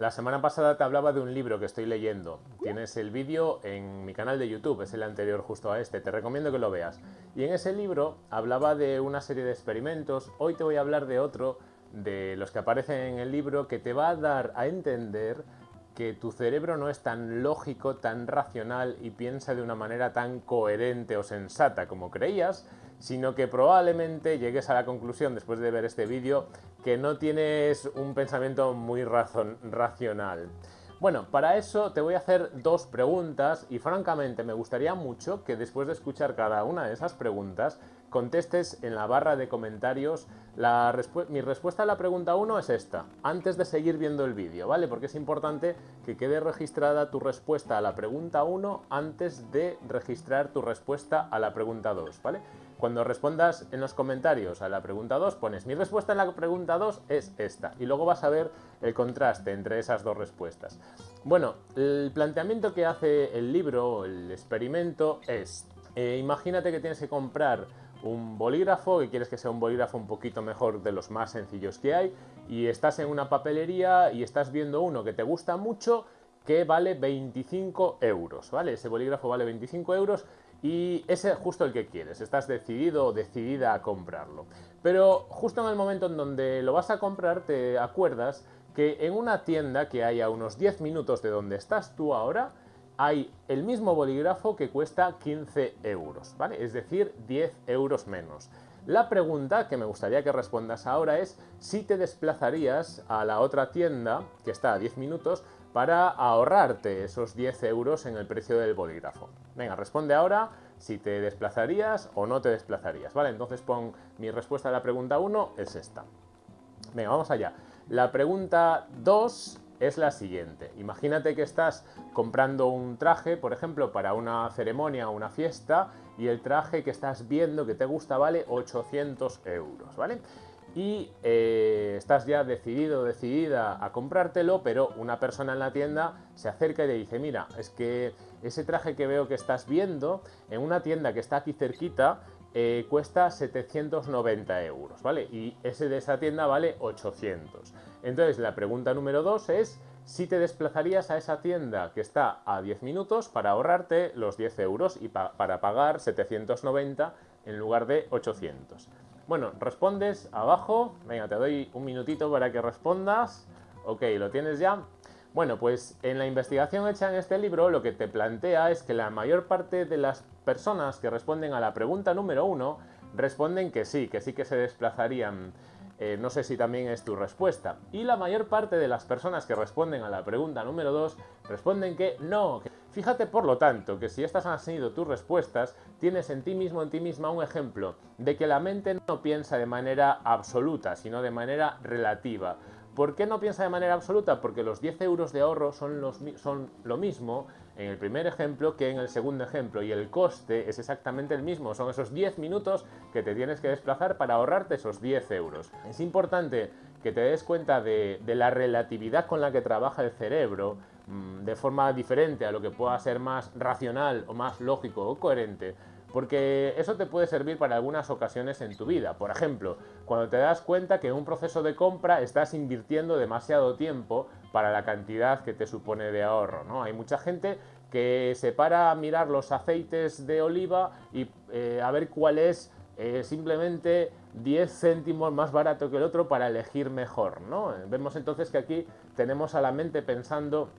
La semana pasada te hablaba de un libro que estoy leyendo. Tienes el vídeo en mi canal de YouTube, es el anterior justo a este. Te recomiendo que lo veas. Y en ese libro hablaba de una serie de experimentos. Hoy te voy a hablar de otro de los que aparecen en el libro que te va a dar a entender que tu cerebro no es tan lógico, tan racional y piensa de una manera tan coherente o sensata como creías, sino que probablemente llegues a la conclusión después de ver este vídeo que no tienes un pensamiento muy racional. Bueno, para eso te voy a hacer dos preguntas y francamente me gustaría mucho que después de escuchar cada una de esas preguntas contestes en la barra de comentarios. mi respuesta a la pregunta 1 es esta, antes de seguir viendo el vídeo, ¿vale? Porque es importante que quede registrada tu respuesta a la pregunta 1 antes de registrar tu respuesta a la pregunta 2, ¿vale? Cuando respondas en los comentarios a la pregunta 2, pones mi respuesta en la pregunta 2 es esta. Y luego vas a ver el contraste entre esas dos respuestas. Bueno, el planteamiento que hace el libro, el experimento, es... Eh, imagínate que tienes que comprar un bolígrafo, que quieres que sea un bolígrafo un poquito mejor de los más sencillos que hay, y estás en una papelería y estás viendo uno que te gusta mucho que vale 25 euros, ¿vale? Ese bolígrafo vale 25 euros y ese es justo el que quieres, estás decidido o decidida a comprarlo. Pero justo en el momento en donde lo vas a comprar te acuerdas que en una tienda que hay a unos 10 minutos de donde estás tú ahora, hay el mismo bolígrafo que cuesta 15 euros, ¿vale? Es decir, 10 euros menos. La pregunta que me gustaría que respondas ahora es si te desplazarías a la otra tienda, que está a 10 minutos, para ahorrarte esos 10 euros en el precio del bolígrafo. Venga, responde ahora si te desplazarías o no te desplazarías, ¿vale? Entonces pon mi respuesta a la pregunta 1 es esta. Venga, vamos allá. La pregunta 2 es la siguiente. Imagínate que estás comprando un traje, por ejemplo, para una ceremonia o una fiesta y el traje que estás viendo que te gusta vale 800 euros, ¿vale? Y eh, estás ya decidido decidida a comprártelo, pero una persona en la tienda se acerca y le dice, mira, es que ese traje que veo que estás viendo en una tienda que está aquí cerquita eh, cuesta 790 euros, ¿vale? Y ese de esa tienda vale 800. Entonces la pregunta número 2 es si te desplazarías a esa tienda que está a 10 minutos para ahorrarte los 10 euros y para pagar 790 en lugar de 800. Bueno, respondes abajo, venga, te doy un minutito para que respondas. Ok, ¿lo tienes ya? Bueno, pues en la investigación hecha en este libro lo que te plantea es que la mayor parte de las personas que responden a la pregunta número uno responden que sí, que sí que se desplazarían. Eh, no sé si también es tu respuesta. Y la mayor parte de las personas que responden a la pregunta número 2 responden que no. Fíjate por lo tanto que si estas han sido tus respuestas, tienes en ti mismo, en ti misma un ejemplo de que la mente no piensa de manera absoluta, sino de manera relativa. ¿Por qué no piensa de manera absoluta? Porque los 10 euros de ahorro son, los, son lo mismo en el primer ejemplo que en el segundo ejemplo y el coste es exactamente el mismo, son esos 10 minutos que te tienes que desplazar para ahorrarte esos 10 euros. Es importante que te des cuenta de, la relatividad con la que trabaja el cerebro mm, de forma diferente a lo que pueda ser más racional o más lógico o coherente porque eso te puede servir para algunas ocasiones en tu vida. Por ejemplo, cuando te das cuenta que en un proceso de compra estás invirtiendo demasiado tiempo para la cantidad que te supone de ahorro. ¿no? Hay mucha gente que se para a mirar los aceites de oliva y eh, a ver cuál es eh, simplemente 10 céntimos más barato que el otro para elegir mejor. ¿no? Vemos entonces que aquí tenemos a la mente pensando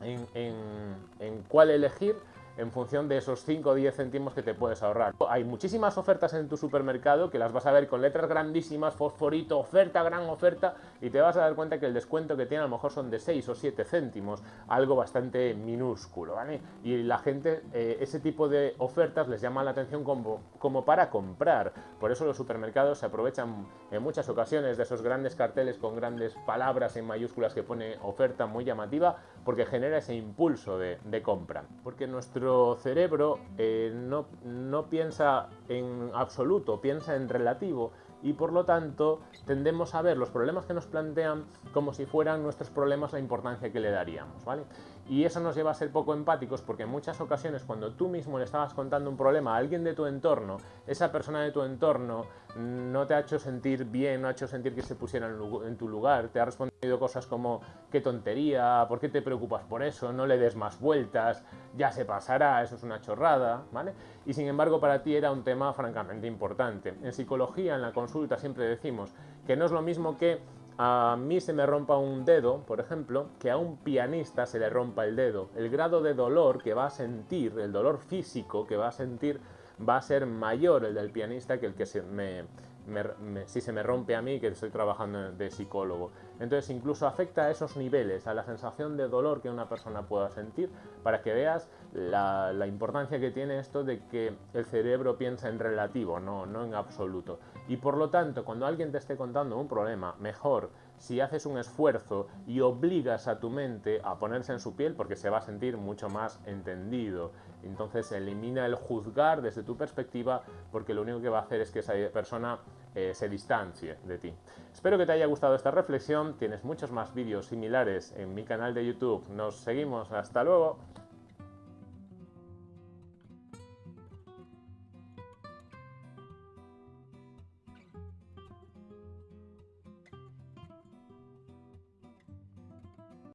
en cuál elegir en función de esos 5 o 10 céntimos que te puedes ahorrar. Hay muchísimas ofertas en tu supermercado que las vas a ver con letras grandísimas, fosforito, oferta, gran oferta, y te vas a dar cuenta que el descuento que tiene a lo mejor son de 6 o 7 céntimos, algo bastante minúsculo, ¿vale? Y la gente, eh, ese tipo de ofertas les llama la atención como, como para comprar. Por eso los supermercados se aprovechan en muchas ocasiones de esos grandes carteles con grandes palabras en mayúsculas que pone oferta muy llamativa, porque genera ese impulso de, de compra. Porque nuestro nuestro cerebro eh, no, no piensa en absoluto, piensa en relativo y por lo tanto tendemos a ver los problemas que nos plantean como si fueran nuestros problemas la importancia que le daríamos, ¿vale? Y eso nos lleva a ser poco empáticos porque en muchas ocasiones cuando tú mismo le estabas contando un problema a alguien de tu entorno, esa persona de tu entorno no te ha hecho sentir bien, no ha hecho sentir que se pusiera en tu lugar, te ha respondido cosas como qué tontería, por qué te preocupas por eso, no le des más vueltas, ya se pasará, eso es una chorrada, ¿vale? Y sin embargo para ti era un tema francamente importante. En psicología, en la consulta siempre decimos que no es lo mismo que a mí se me rompa un dedo, por ejemplo, que a un pianista se le rompa el dedo. El grado de dolor que va a sentir, el dolor físico que va a sentir, va a ser mayor el del pianista que el que se me, si se me rompe a mí que estoy trabajando de psicólogo. Entonces incluso afecta a esos niveles, a la sensación de dolor que una persona pueda sentir, para que veas la, importancia que tiene esto de que el cerebro piensa en relativo, no, no en absoluto. Y por lo tanto, cuando alguien te esté contando un problema, mejor si haces un esfuerzo y obligas a tu mente a ponerse en su piel porque se va a sentir mucho más entendido. Entonces elimina el juzgar desde tu perspectiva porque lo único que va a hacer es que esa persona eh, se distancie de ti. Espero que te haya gustado esta reflexión. Tienes muchos más vídeos similares en mi canal de YouTube. Nos seguimos. Hasta luego.